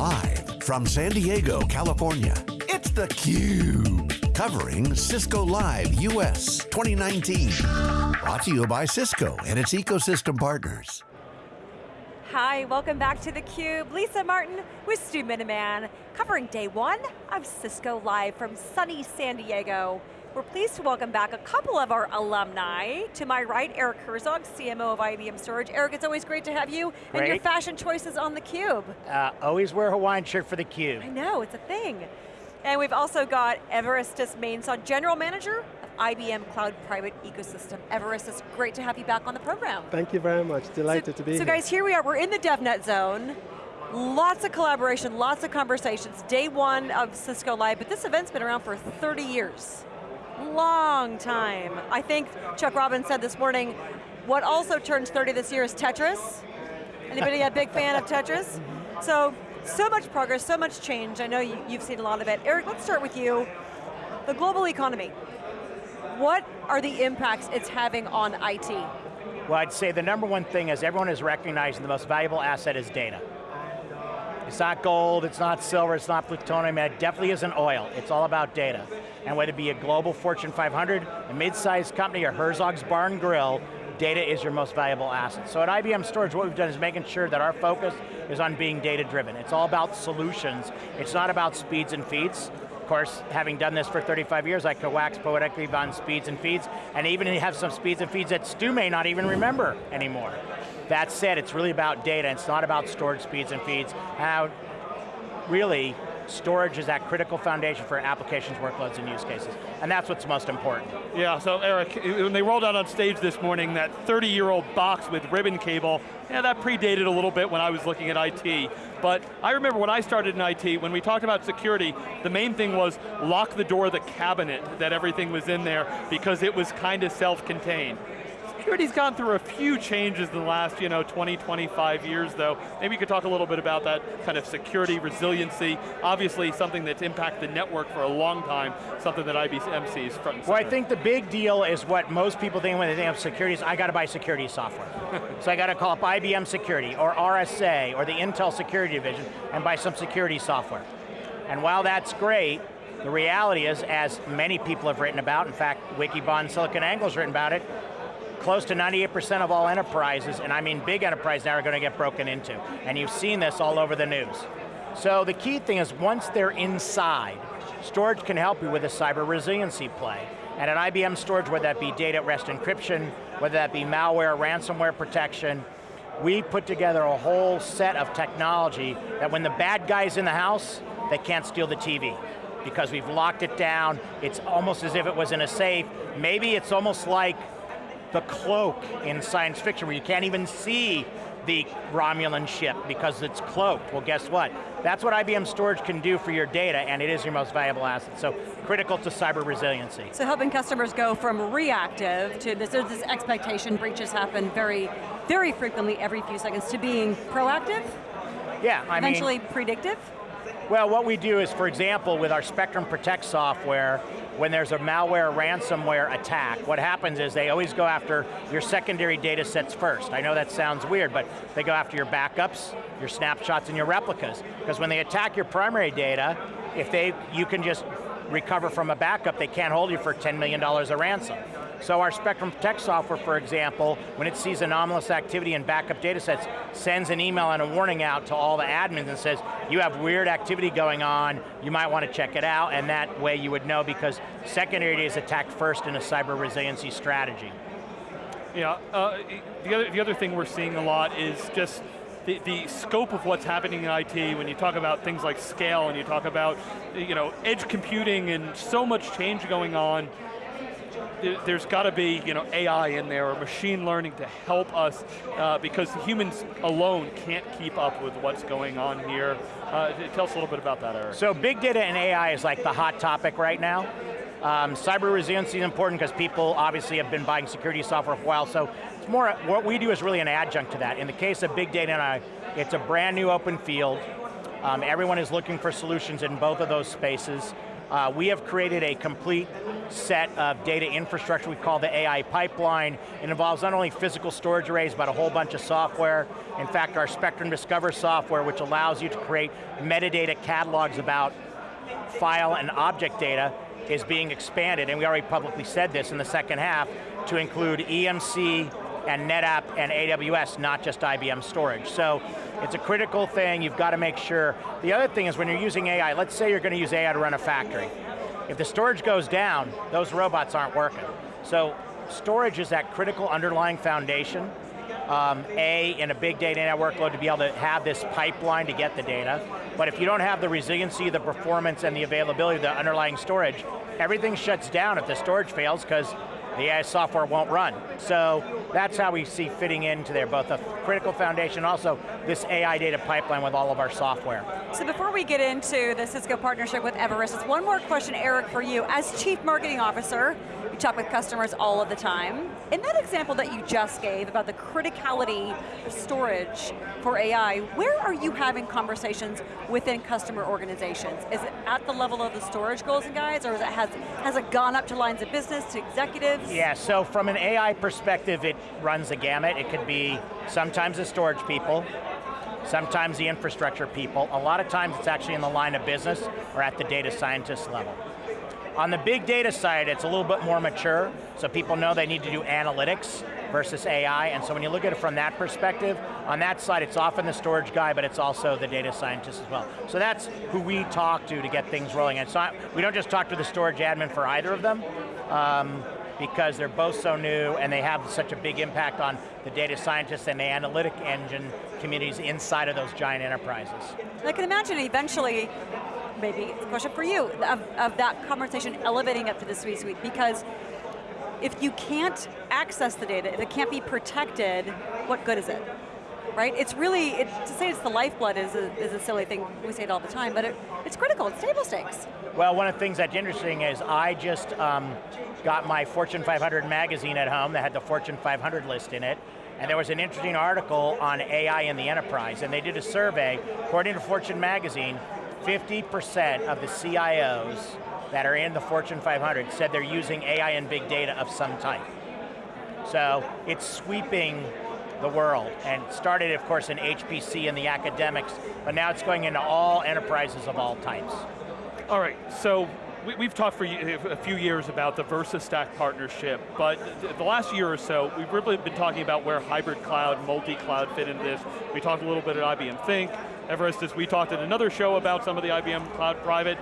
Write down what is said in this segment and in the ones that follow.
Live from San Diego, California, it's theCUBE. Covering Cisco Live US 2019. Brought to you by Cisco and its ecosystem partners. Hi, welcome back to theCUBE. Lisa Martin with Stu Miniman, covering day one of Cisco Live from sunny San Diego. We're pleased to welcome back a couple of our alumni. To my right, Eric Herzog, CMO of IBM Storage. Eric, it's always great to have you great. and your fashion choices on theCUBE. Uh, always wear a Hawaiian shirt for theCUBE. I know, it's a thing. And we've also got Evaristus Mainsah, General Manager of IBM Cloud Private Ecosystem. Evaristus, great to have you back on the program. Thank you very much, delighted so, to be so here. So guys, here we are, we're in the DevNet zone. Lots of collaboration, lots of conversations. Day one of Cisco Live, but this event's been around for 30 years long time. I think Chuck Robbins said this morning, what also turns 30 this year is Tetris. Anybody a big fan of Tetris? So, so much progress, so much change. I know you, you've seen a lot of it. Eric, let's start with you. The global economy. What are the impacts it's having on IT? Well, I'd say the number one thing is everyone is recognizing the most valuable asset is data. It's not gold, it's not silver, it's not plutonium, it definitely isn't oil. It's all about data. And whether it be a global Fortune 500, a mid-sized company, or Herzog's Barn Grill, data is your most valuable asset. So at IBM Storage, what we've done is making sure that our focus is on being data driven. It's all about solutions. It's not about speeds and feeds. Of course, having done this for 35 years, I could wax poetically on speeds and feeds, and even have some speeds and feeds that Stu may not even remember anymore. That said, it's really about data, it's not about storage speeds and feeds. How really, storage is that critical foundation for applications, workloads, and use cases. And that's what's most important. Yeah, so Eric, when they rolled out on stage this morning, that 30-year-old box with ribbon cable, yeah, that predated a little bit when I was looking at IT. But I remember when I started in IT, when we talked about security, the main thing was lock the door of the cabinet that everything was in there because it was kind of self-contained. Security's gone through a few changes in the last, you know, 20, 25 years though. Maybe you could talk a little bit about that kind of security, resiliency, obviously something that's impacted the network for a long time, something that IBM sees front and Well, I think the big deal is what most people think when they think of security is, I got to buy security software. so I got to call up IBM Security, or RSA, or the Intel Security Division, and buy some security software. And while that's great, the reality is, as many people have written about, in fact, Wikibon SiliconANGLE has written about it, close to 98% of all enterprises, and I mean big enterprises now are going to get broken into. And you've seen this all over the news. So the key thing is once they're inside, storage can help you with a cyber resiliency play. And at IBM Storage, whether that be data at rest encryption, whether that be malware, ransomware protection, we put together a whole set of technology that when the bad guy's in the house, they can't steal the TV because we've locked it down. It's almost as if it was in a safe. Maybe it's almost like the cloak in science fiction where you can't even see the Romulan ship because it's cloaked. Well, guess what? That's what IBM Storage can do for your data, and it is your most valuable asset. So critical to cyber resiliency. So helping customers go from reactive to this, there's this expectation breaches happen very, very frequently every few seconds to being proactive? Yeah, I Eventually mean, predictive? Well, what we do is, for example, with our Spectrum Protect software, when there's a malware ransomware attack, what happens is they always go after your secondary data sets first. I know that sounds weird, but they go after your backups, your snapshots, and your replicas. Because when they attack your primary data, if they, you can just recover from a backup, they can't hold you for $10 million of ransom. So our Spectrum Protect software, for example, when it sees anomalous activity in backup data sets, sends an email and a warning out to all the admins and says, you have weird activity going on, you might want to check it out, and that way you would know because secondary is attacked first in a cyber resiliency strategy. Yeah, uh, the, other, the other thing we're seeing a lot is just the, the, scope of what's happening in IT, when you talk about things like scale and you talk about you know, edge computing and so much change going on, there's got to be you know, AI in there or machine learning to help us uh, because humans alone can't keep up with what's going on here. Uh, tell us a little bit about that, Eric. So big data and AI is like the hot topic right now. Um, cyber resiliency is important because people obviously have been buying security software for a while, so it's more, what we do is really an adjunct to that. In the case of big data and AI, it's a brand new open field. Um, everyone is looking for solutions in both of those spaces. Uh, we have created a complete set of data infrastructure we call the AI pipeline. It involves not only physical storage arrays, but a whole bunch of software. In fact, our Spectrum Discover software, which allows you to create metadata catalogs about file and object data, is being expanded, and we already publicly said this in the second half, to include EMC and NetApp and AWS, not just IBM storage. So it's a critical thing, you've got to make sure. The other thing is when you're using AI, let's say you're going to use AI to run a factory. If the storage goes down, those robots aren't working. So storage is that critical underlying foundation. Um, a, in a big data network load to be able to have this pipeline to get the data. But if you don't have the resiliency, the performance, and the availability of the underlying storage, everything shuts down if the storage fails because the AI software won't run. So that's how we see fitting into there, both a critical foundation, also this AI data pipeline with all of our software. So before we get into the Cisco partnership with Everest, one more question, Eric, for you. As Chief Marketing Officer, talk with customers all of the time. In that example that you just gave about the criticality of storage for AI, where are you having conversations within customer organizations? Is it at the level of the storage goals and guides, or it has, has it gone up to lines of business, to executives? Yeah, so from an AI perspective, it runs the gamut. It could be sometimes the storage people, sometimes the infrastructure people. A lot of times it's actually in the line of business or at the data scientist level. On the big data side, it's a little bit more mature, so people know they need to do analytics versus AI, and so when you look at it from that perspective, on that side it's often the storage guy, but it's also the data scientist as well. So that's who we talk to to get things rolling, and so we don't just talk to the storage admin for either of them, um, because they're both so new and they have such a big impact on the data scientists and the analytic engine communities inside of those giant enterprises. I can imagine eventually, maybe it's a question for you, of, of that conversation elevating up to the C-suite because if you can't access the data, if it can't be protected, what good is it? Right? It's really, it, to say it's the lifeblood is a, is a silly thing, we say it all the time, but it, it's critical, it's table stakes. Well, one of the things that's interesting is I just um, got my Fortune 500 magazine at home that had the Fortune 500 list in it, and there was an interesting article on AI in the enterprise, and they did a survey, according to Fortune magazine, 50% of the CIOs that are in the Fortune 500 said they're using AI and big data of some type. So it's sweeping the world, and started of course in HPC and the academics, but now it's going into all enterprises of all types. All right, so we, have talked for a few years about the VersaStack partnership, but the last year or so, we've really been talking about where hybrid cloud, multi-cloud fit into this. We talked a little bit at IBM Think, Everest, we talked at another show about some of the IBM Cloud Private.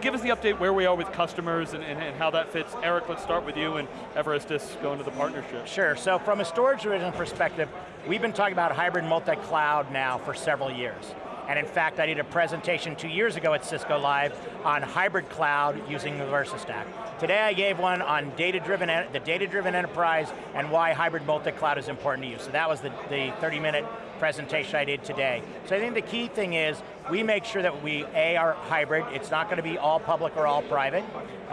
Give us the update where we are with customers and, and, and how that fits. Eric, let's start with you and Evaristus going into the partnership. Sure, so from a storage division perspective, we've been talking about hybrid multi-cloud now for several years. And in fact, I did a presentation two years ago at Cisco Live on hybrid cloud using the VersaStack. Today I gave one on data-driven, the data-driven enterprise and why hybrid multi-cloud is important to you. So that was the, the 30 minute presentation I did today. So I think the key thing is we make sure that we, A, are hybrid, it's not going to be all public or all private,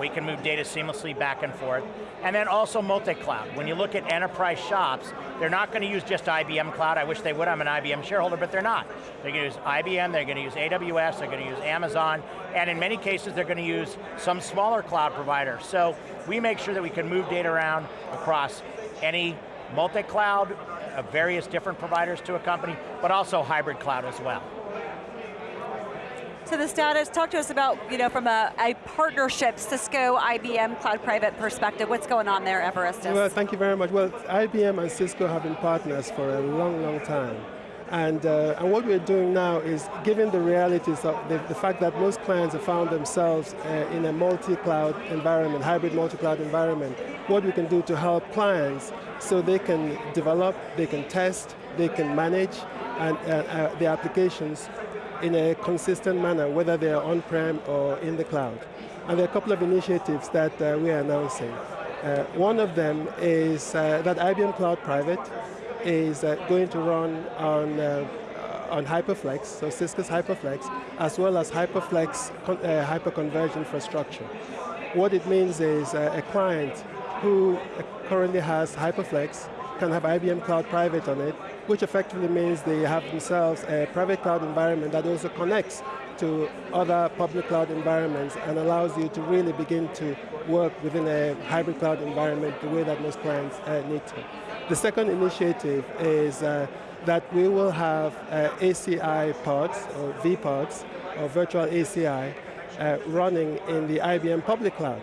we can move data seamlessly back and forth. And then also multi-cloud. When you look at enterprise shops, they're not going to use just IBM Cloud, I wish they would, I'm an IBM shareholder, but they're not. They're going to use IBM, they're going to use AWS, they're going to use Amazon, and in many cases they're going to use some smaller cloud provider. So we make sure that we can move data around across any multi-cloud, of various different providers to a company, but also hybrid cloud as well. So the status, talk to us about, you know, from a, a partnership, Cisco, IBM, Cloud Private perspective, what's going on there, Evaristus? Well, thank you very much. Well, IBM and Cisco have been partners for a long, long time. And, uh, and what we're doing now is, given the realities of the, the fact that most clients have found themselves uh, in a multi-cloud environment, hybrid multi-cloud environment, what we can do to help clients so they can develop, they can test, they can manage and, uh, uh, the applications in a consistent manner, whether they're on-prem or in the cloud. And there are a couple of initiatives that uh, we are announcing. Uh, one of them is that IBM Cloud Private is uh, going to run on, uh, on HyperFlex, so Cisco's HyperFlex, as well as HyperFlex uh, hyperconverged infrastructure. What it means is a client who currently has HyperFlex can have IBM Cloud Private on it, which effectively means they have themselves a private cloud environment that also connects to other public cloud environments and allows you to really begin to work within a hybrid cloud environment the way that most clients uh, need to. The second initiative is uh, that we will have uh, ACI pods, or vPods, or virtual ACI, uh, running in the IBM public cloud,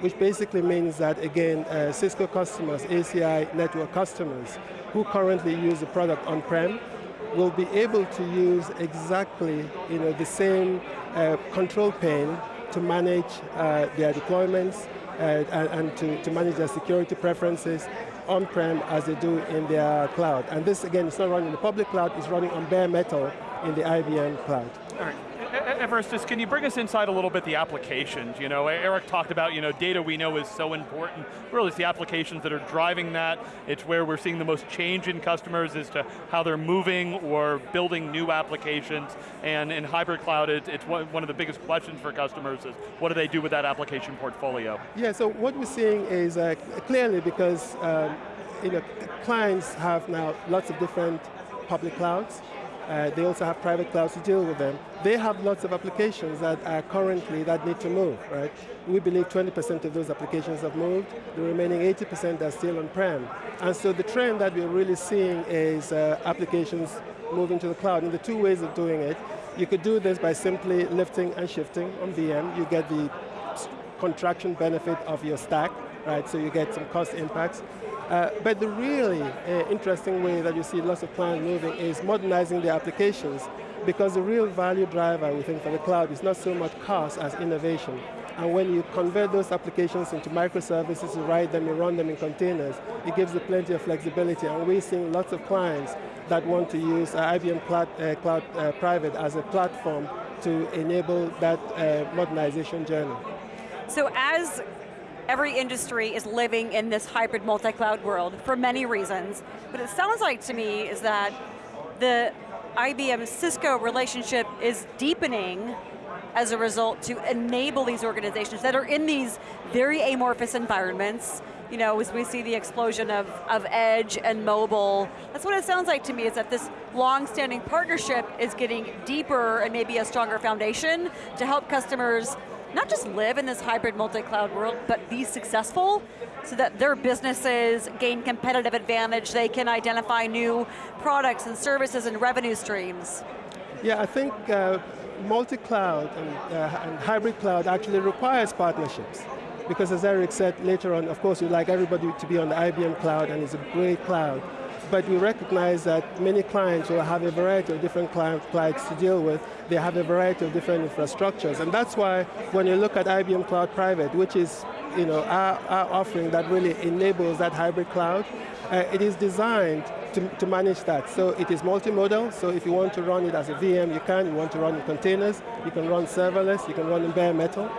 which basically means that, again, uh, Cisco customers, ACI network customers, who currently use the product on-prem, will be able to use exactly you know, the same uh, control pane to manage uh, their deployments uh, and, to, to manage their security preferences on-prem as they do in their cloud. And this, again, is not running in the public cloud, it's running on bare metal in the IBM cloud. All right. Can you bring us inside a little bit the applications? You know, Eric talked about, you know, data we know is so important. Really, it's the applications that are driving that. It's where we're seeing the most change in customers as to how they're moving or building new applications. And in hybrid cloud, it's one of the biggest questions for customers is, what do they do with that application portfolio? Yeah, so what we're seeing is uh, clearly because um, you know, clients have now lots of different public clouds, uh, they also have private clouds to deal with them. They have lots of applications that are currently that need to move, right? We believe 20% of those applications have moved. The remaining 80% are still on-prem. And so the trend that we're really seeing is uh, applications moving to the cloud. And the two ways of doing it, you could do this by simply lifting and shifting on VM. You get the contraction benefit of your stack, right? So you get some cost impacts. Uh, but the really uh, interesting way that you see lots of clients moving is modernizing their applications because the real value driver, we think, for the cloud is not so much cost as innovation. And when you convert those applications into microservices, you write them, you run them in containers, it gives you plenty of flexibility. And we're seeing lots of clients that want to use uh, IBM Cloud, uh, Cloud uh, Private as a platform to enable that uh, modernization journey. So as every industry is living in this hybrid multi-cloud world for many reasons. But it sounds like to me is that the IBM Cisco relationship is deepening as a result to enable these organizations that are in these very amorphous environments, you know, as we see the explosion of, of edge and mobile, that's what it sounds like to me, is that this long-standing partnership is getting deeper and maybe a stronger foundation to help customers not just live in this hybrid multi-cloud world, but be successful so that their businesses gain competitive advantage, they can identify new products and services and revenue streams. Yeah, I think uh, multi-cloud and, uh, and hybrid cloud actually requires partnerships because as Eric said later on, of course, you'd like everybody to be on the IBM cloud and it's a great cloud but we recognize that many clients will have a variety of different clients to deal with. They have a variety of different infrastructures, and that's why when you look at IBM Cloud Private, which is you know, our, our offering that really enables that hybrid cloud, uh, it is designed to, to, manage that. So it is multimodal, so if you want to run it as a VM, you can. You want to run in containers, you can run serverless, you can run in bare metal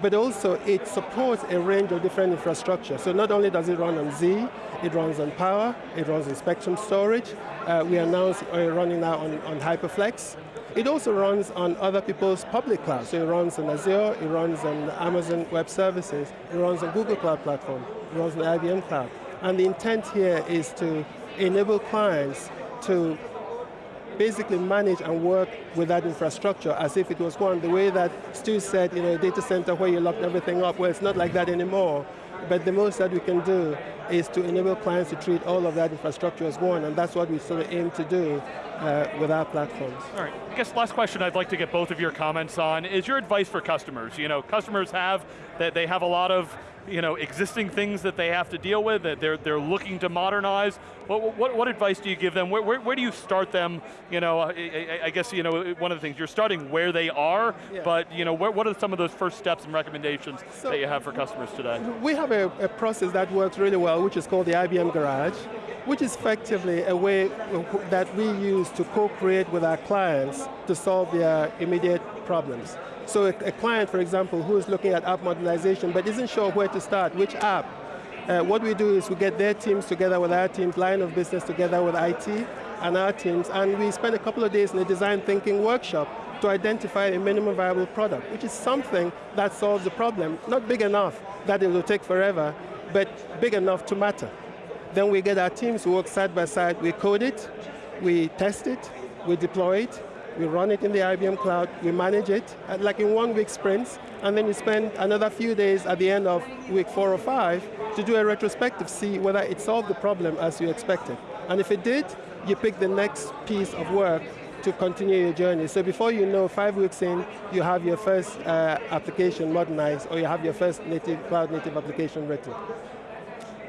but also it supports a range of different infrastructure. So not only does it run on Z, it runs on Power, it runs on Spectrum storage. Uh, we announced uh, running now on, on HyperFlex. It also runs on other people's public clouds. So it runs on Azure, it runs on Amazon Web Services, it runs on Google Cloud Platform, it runs on IBM Cloud. And the intent here is to enable clients to basically manage and work with that infrastructure as if it was one. The way that Stu said, you know, a data center where you locked everything up, well, it's not like that anymore. But the most that we can do is to enable clients to treat all of that infrastructure as one, and that's what we sort of aim to do uh, with our platforms. All right, I guess last question I'd like to get both of your comments on is your advice for customers. You know, customers have, that they have a lot of you know, existing things that they have to deal with, that they're, they're looking to modernize. What, what, what advice do you give them? Where, where, where do you start them? You know, I, I, guess, you know, one of the things, you're starting where they are, yeah. but you know, where, what are some of those first steps and recommendations so that you have for customers today? We have a, a process that works really well, which is called the IBM Garage, which is effectively a way that we use to co-create with our clients to solve their immediate problems. So a, a, client, for example, who is looking at app modernization but isn't sure where to start, which app, uh, what we do is we get their teams together with our teams, line of business together with IT and our teams, and we spend a couple of days in a design thinking workshop to identify a minimum viable product, which is something that solves the problem. Not big enough that it will take forever, but big enough to matter. Then we get our teams to work side by side, we code it, we test it, we deploy it, we run it in the IBM cloud, we manage it, uh, like in one week sprints, and then you spend another few days at the end of week four or five to do a retrospective, see whether it solved the problem as you expected. And if it did, you pick the next piece of work to continue your journey. So before you know, five weeks in, you have your first uh, application modernized, or you have your first native cloud native application written.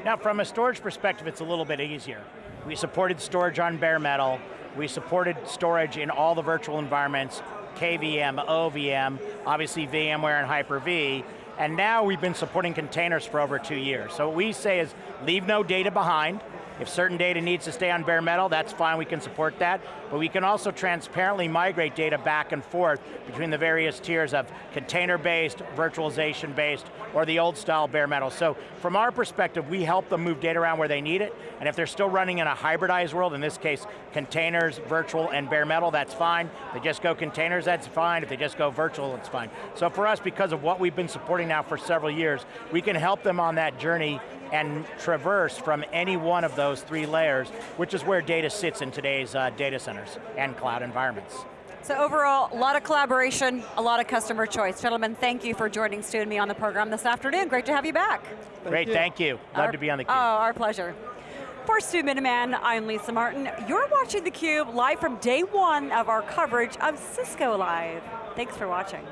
Now from a storage perspective, it's a little bit easier. We supported storage on bare metal, we supported storage in all the virtual environments, KVM, OVM, obviously VMware and Hyper-V, and now we've been supporting containers for over two years. So what we say is, leave no data behind, if certain data needs to stay on bare metal, that's fine, we can support that. But we can also transparently migrate data back and forth between the various tiers of container-based, virtualization-based, or the old style bare metal. So from our perspective, we help them move data around where they need it, and if they're still running in a hybridized world, in this case, containers, virtual, and bare metal, that's fine. If they just go containers, that's fine. If they just go virtual, it's fine. So for us, because of what we've been supporting now for several years, we can help them on that journey and traverse from any one of those three layers, which is where data sits in today's uh, data centers and cloud environments. So overall, a lot of collaboration, a lot of customer choice. Gentlemen, thank you for joining Stu and me on the program this afternoon. Great to have you back. Thank Great, you. thank you. Love Our- to be on the Oh, our pleasure. For Stu Miniman, I'm Lisa Martin. You're watching theCUBE live from day one of our coverage of Cisco Live. Thanks for watching.